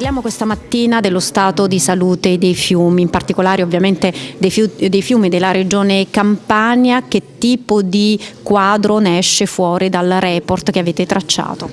Parliamo questa mattina dello stato di salute dei fiumi, in particolare ovviamente dei, fiumi, della regione Campania. Che tipo di quadro ne esce fuori dal report che avete tracciato?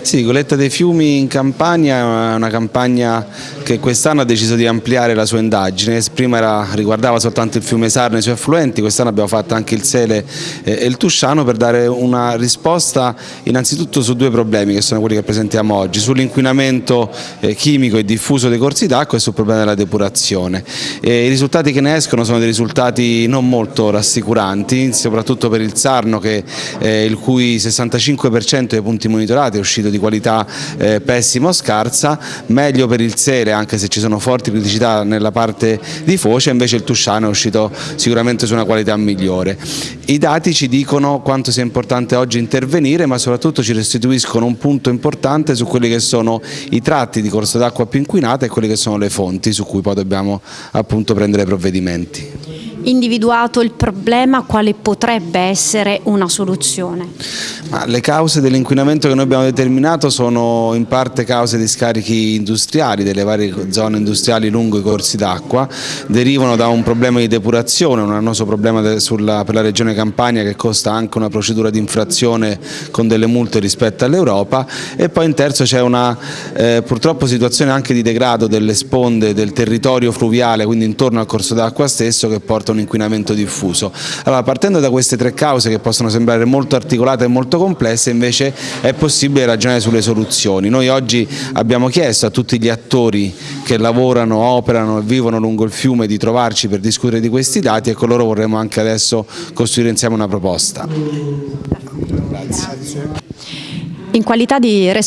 Sì, Goletta dei fiumi in Campania è una campagna che quest'anno ha deciso di ampliare la sua indagine. Prima era, riguardava soltanto il fiume Sarno e i suoi affluenti, quest'anno abbiamo fatto anche il Sele e il Tusciano per dare una risposta innanzitutto su due problemi che sono quelli che presentiamo oggi, sull'inquinamento eh, chimico e diffuso dei corsi d'acqua e sul problema della depurazione. E I risultati che ne escono sono dei risultati non molto rassicuranti, soprattutto per il Sarno che, eh, il cui 65% dei punti monitorati è uscito di qualità eh, pessima o scarsa, meglio per il Sele anche se ci sono forti criticità nella parte di foce, invece il Tusciano è uscito sicuramente su una qualità migliore. I dati ci dicono quanto sia importante oggi intervenire ma soprattutto ci restituiscono un punto importante su quelli che sono i tratti di corso d'acqua più inquinata e quelle che sono le fonti su cui poi dobbiamo appunto prendere provvedimenti individuato il problema, quale potrebbe essere una soluzione? Ma le cause dell'inquinamento che noi abbiamo determinato sono in parte cause di scarichi industriali delle varie zone industriali lungo i corsi d'acqua, derivano da un problema di depurazione, un annoso problema sulla, per la regione Campania che costa anche una procedura di infrazione con delle multe rispetto all'Europa e poi in terzo c'è una eh, purtroppo situazione anche di degrado delle sponde del territorio fluviale, quindi intorno al corso d'acqua stesso che porta un inquinamento diffuso. Allora, partendo da queste tre cause che possono sembrare molto articolate e molto complesse, invece è possibile ragionare sulle soluzioni. Noi oggi abbiamo chiesto a tutti gli attori che lavorano, operano e vivono lungo il fiume di trovarci per discutere di questi dati e con loro vorremmo anche adesso costruire insieme una proposta. Grazie. In qualità di responsabile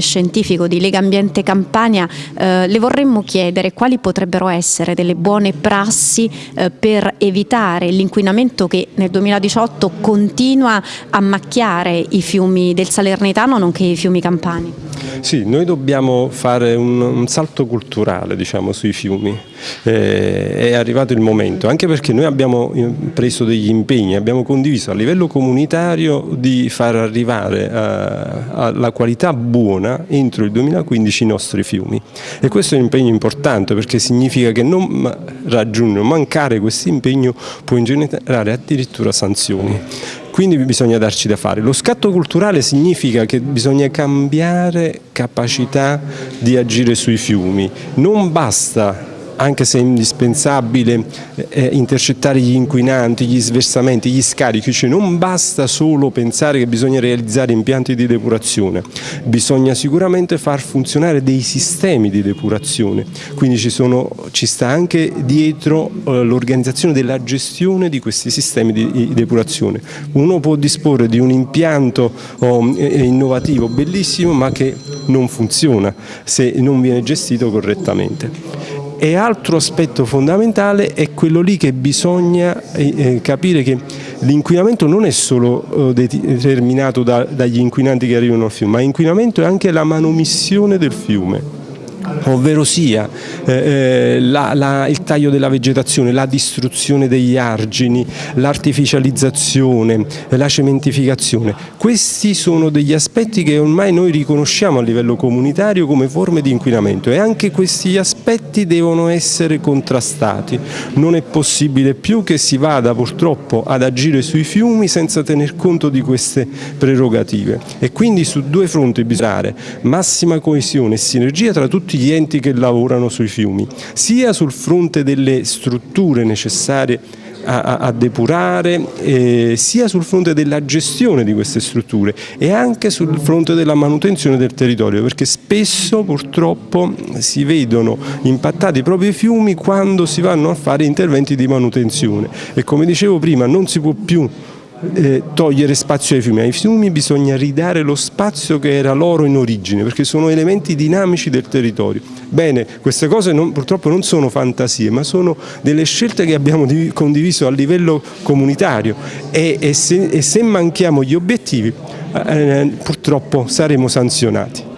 scientifico di Lega Ambiente Campania eh, le vorremmo chiedere quali potrebbero essere delle buone prassi eh, per evitare l'inquinamento che nel 2018 continua a macchiare i fiumi del Salernitano nonché i fiumi campani. Sì, noi dobbiamo fare un, un salto culturale diciamo, sui fiumi, eh, è arrivato il momento, anche perché noi abbiamo eh, preso degli impegni, abbiamo condiviso a livello comunitario di far arrivare alla qualità buona entro il 2015 i nostri fiumi. E questo è un impegno importante perché significa che non raggiungere, mancare questo impegno può ingenerare addirittura sanzioni. Quindi bisogna darci da fare. Lo scatto culturale significa che bisogna cambiare capacità di agire sui fiumi, non basta anche se è indispensabile eh, intercettare gli inquinanti, gli sversamenti, gli scarichi, cioè non basta solo pensare che bisogna realizzare impianti di depurazione, bisogna sicuramente far funzionare dei sistemi di depurazione, quindi ci, sono, ci sta anche dietro eh, l'organizzazione della gestione di questi sistemi di, di, depurazione. Uno può disporre di un impianto oh, innovativo bellissimo ma che non funziona se non viene gestito correttamente. E altro aspetto fondamentale è quello lì che bisogna eh, eh capire che l'inquinamento non è solo eh, determinato da, dagli inquinanti che arrivano al fiume, ma l'inquinamento è anche la manomissione del fiume ovvero sia eh, eh, la, la, il taglio della vegetazione, la distruzione degli argini, l'artificializzazione, la cementificazione. Questi sono degli aspetti che ormai noi riconosciamo a livello comunitario come forme di inquinamento e anche questi aspetti devono essere contrastati. Non è possibile più che si vada purtroppo ad agire sui fiumi senza tener conto di queste prerogative e quindi su due fronti bisogna massima coesione e sinergia tra tutti gli enti che lavorano sui fiumi, sia sul fronte delle strutture necessarie a, a, depurare, eh, sia sul fronte della gestione di queste strutture e anche sul fronte della manutenzione del territorio, perché spesso purtroppo si vedono impattati i fiumi quando si vanno a fare interventi di manutenzione. E come dicevo prima non si può più eh, togliere spazio ai fiumi, ai fiumi bisogna ridare lo spazio che era loro in origine perché sono elementi dinamici del territorio. Bene, queste cose non, purtroppo non sono fantasie ma sono delle scelte che abbiamo condiviso a livello comunitario e, e, se, e se, manchiamo gli obiettivi eh, purtroppo saremo sanzionati.